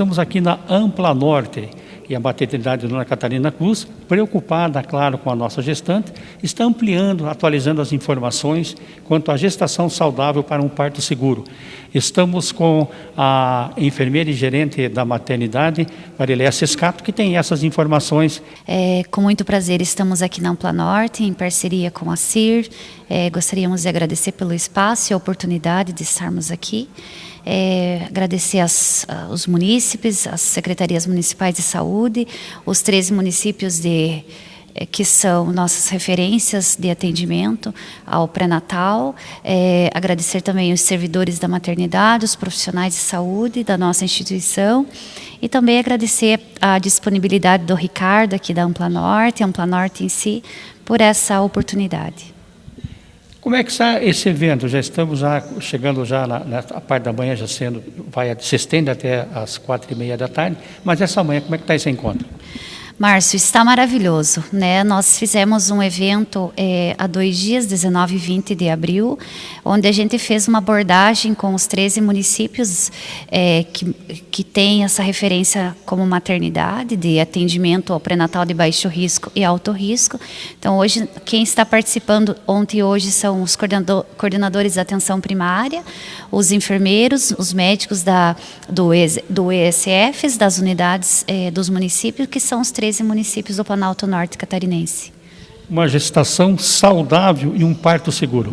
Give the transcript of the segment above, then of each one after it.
estamos aqui na Ampla Norte e a maternidade Dona Catarina Cruz, preocupada, claro, com a nossa gestante, está ampliando, atualizando as informações quanto à gestação saudável para um parto seguro. Estamos com a enfermeira e gerente da maternidade, Mariléia Sescato, que tem essas informações. É, com muito prazer, estamos aqui na Ampla Norte, em parceria com a CIR. É, gostaríamos de agradecer pelo espaço e a oportunidade de estarmos aqui. É, agradecer as, os munícipes, as secretarias municipais de saúde, os 13 municípios de é, que são nossas referências de atendimento ao pré-natal. É, agradecer também os servidores da maternidade, os profissionais de saúde da nossa instituição e também agradecer a disponibilidade do Ricardo aqui da Ampla Norte, Ampla Norte em si, por essa oportunidade. Como é que está esse evento? Já estamos já chegando já na, na parte da manhã, já sendo, vai, se estende até as quatro e meia da tarde, mas essa manhã, como é que está esse encontro? Márcio, está maravilhoso. Né? Nós fizemos um evento é, há dois dias, 19 e 20 de abril, onde a gente fez uma abordagem com os 13 municípios é, que, que têm essa referência como maternidade, de atendimento ao pré-natal de baixo risco e alto risco. Então, hoje, quem está participando ontem e hoje são os coordenadores da atenção primária, os enfermeiros, os médicos da, do, do das unidades é, dos municípios, que são os 13 13 municípios do Planalto Norte Catarinense. Uma gestação saudável e um parto seguro.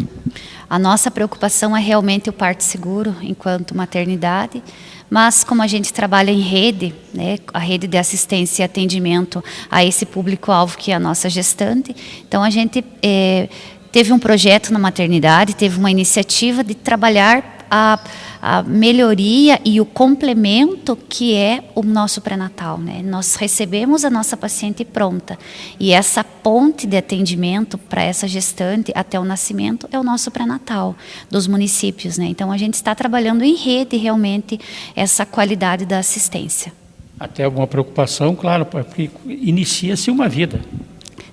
A nossa preocupação é realmente o parto seguro enquanto maternidade, mas como a gente trabalha em rede, né, a rede de assistência e atendimento a esse público-alvo que é a nossa gestante, então a gente é, teve um projeto na maternidade, teve uma iniciativa de trabalhar a, a melhoria e o complemento que é o nosso pré-natal. Né? Nós recebemos a nossa paciente pronta e essa ponte de atendimento para essa gestante até o nascimento é o nosso pré-natal dos municípios. Né? Então a gente está trabalhando em rede realmente essa qualidade da assistência. Até alguma preocupação, claro, porque inicia-se uma vida.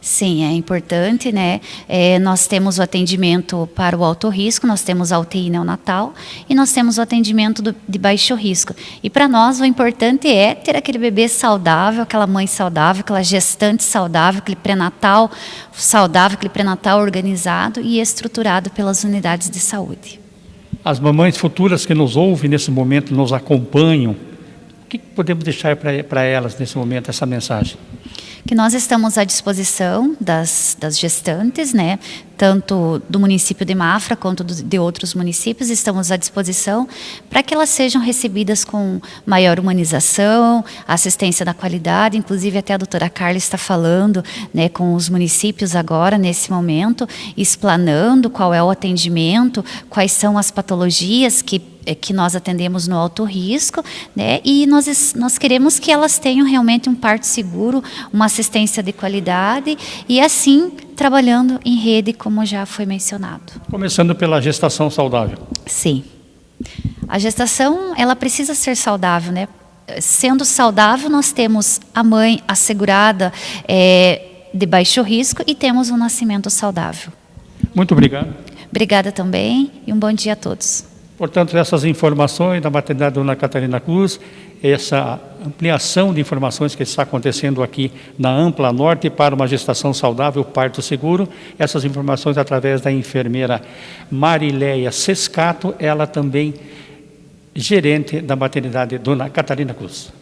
Sim, é importante, né? É, nós temos o atendimento para o alto risco, nós temos a UTI neonatal e nós temos o atendimento do, de baixo risco. E para nós o importante é ter aquele bebê saudável, aquela mãe saudável, aquela gestante saudável, aquele pré-natal saudável, aquele pré-natal organizado e estruturado pelas unidades de saúde. As mamães futuras que nos ouvem nesse momento, nos acompanham, o que podemos deixar para elas nesse momento, essa mensagem? Que nós estamos à disposição das, das gestantes, né, tanto do município de Mafra quanto de outros municípios, estamos à disposição para que elas sejam recebidas com maior humanização, assistência da qualidade, inclusive até a doutora Carla está falando né, com os municípios agora, nesse momento, explanando qual é o atendimento, quais são as patologias que que nós atendemos no alto risco, né? E nós, nós queremos que elas tenham realmente um parto seguro, uma assistência de qualidade e assim trabalhando em rede, como já foi mencionado. Começando pela gestação saudável. Sim. A gestação, ela precisa ser saudável, né? Sendo saudável, nós temos a mãe assegurada é, de baixo risco e temos um nascimento saudável. Muito obrigado. Obrigada também e um bom dia a todos. Portanto, essas informações da maternidade Dona Catarina Cruz, essa ampliação de informações que está acontecendo aqui na Ampla Norte para uma gestação saudável, parto seguro, essas informações através da enfermeira Marileia Sescato, ela também gerente da maternidade Dona Catarina Cruz.